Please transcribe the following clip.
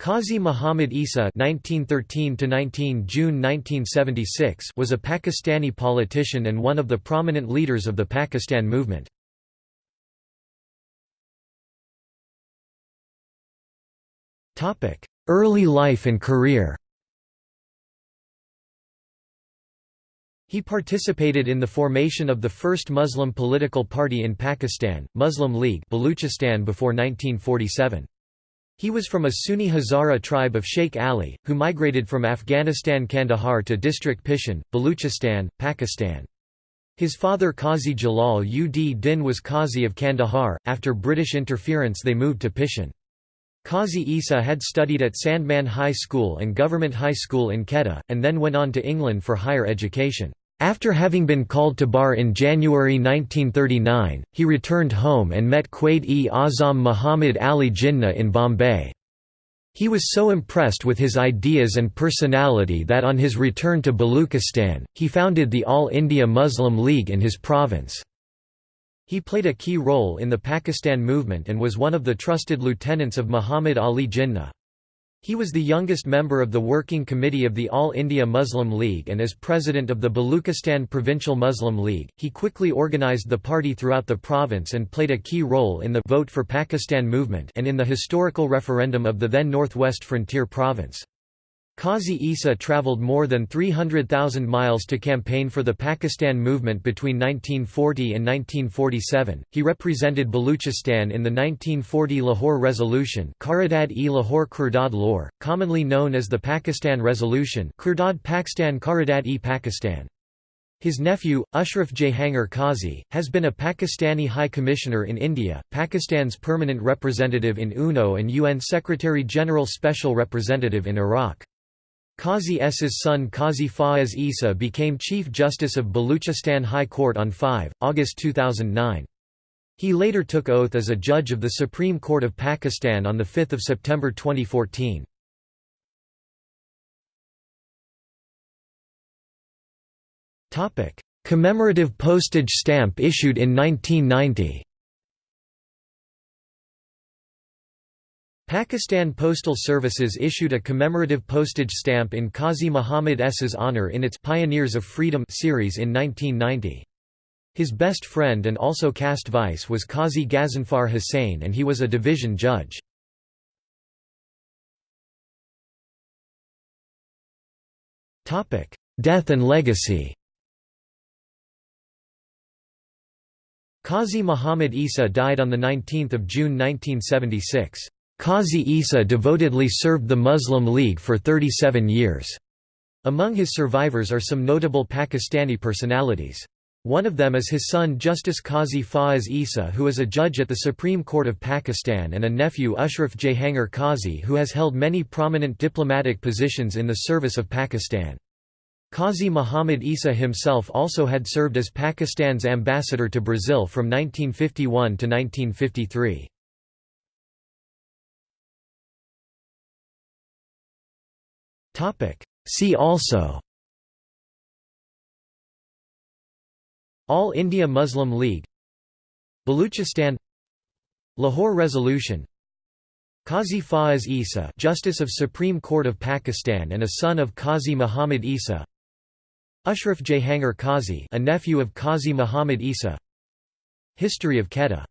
Qazi Muhammad Isa (1913–19 June 1976) was a Pakistani politician and one of the prominent leaders of the Pakistan movement. Topic: Early life and career. He participated in the formation of the first Muslim political party in Pakistan, Muslim League Baluchistan before 1947. He was from a Sunni Hazara tribe of Sheikh Ali, who migrated from Afghanistan Kandahar to district Pishin, Baluchistan, Pakistan. His father Qazi Jalal ud Din was Qazi of Kandahar. After British interference they moved to Pishin. Qazi Isa had studied at Sandeman High School and Government High School in Quetta, and then went on to England for higher education. After having been called to bar in January 1939, he returned home and met Quaid-e-Azam Muhammad Ali Jinnah in Bombay. He was so impressed with his ideas and personality that on his return to Baluchistan, he founded the All India Muslim League in his province. He played a key role in the Pakistan movement and was one of the trusted lieutenants of Muhammad Ali Jinnah. He was the youngest member of the Working Committee of the All India Muslim League and as president of the Baluchistan Provincial Muslim League, he quickly organized the party throughout the province and played a key role in the Vote for Pakistan movement and in the historical referendum of the then Northwest Frontier Province. Qazi Isa travelled more than 300,000 miles to campaign for the Pakistan movement between 1940 and 1947. He represented Baluchistan in the 1940 Lahore Resolution, Qaradat-e-Lahore Qardad Lor, commonly known as the Pakistan Resolution, Qardad Pakistan Qaradat-e Pakistan. His nephew, Ashraf Jehangir Qazi, has been a Pakistani High Commissioner in India, Pakistan's permanent representative in UNO and UN Secretary-General Special Representative in Iraq. Qazi Isa's son Qazi Faiz Isa became Chief Justice of Baluchistan High Court on 5, August 2009. He later took oath as a judge of the Supreme Court of Pakistan on 5 September 2014. Commemorative postage stamp issued in 1990 Pakistan Postal Services issued a commemorative postage stamp in Qazi Muhammad Isa's honor in its Pioneers of Freedom series in 1990. His best friend and also caste vice was Qazi Ghazanfar Hussain and he was a division judge. Death and legacy Qazi Muhammad Isa died on 19 June 1976. Qazi Isa devotedly served the Muslim League for 37 years. Among his survivors are some notable Pakistani personalities. One of them is his son Justice Qazi Faiz Isa who is a judge at the Supreme Court of Pakistan and a nephew Ashraf Jehangir Qazi who has held many prominent diplomatic positions in the service of Pakistan. Qazi Muhammad Isa himself also had served as Pakistan's ambassador to Brazil from 1951 to 1953. See also. All India Muslim League. Baluchistan. Lahore Resolution. Qazi Faiz Isa Justice of Supreme Court of Pakistan and a son of Qazi Muhammad Isa. Ashraf Jehangir Qazi a nephew of Qazi Muhammad Isa. History of Quetta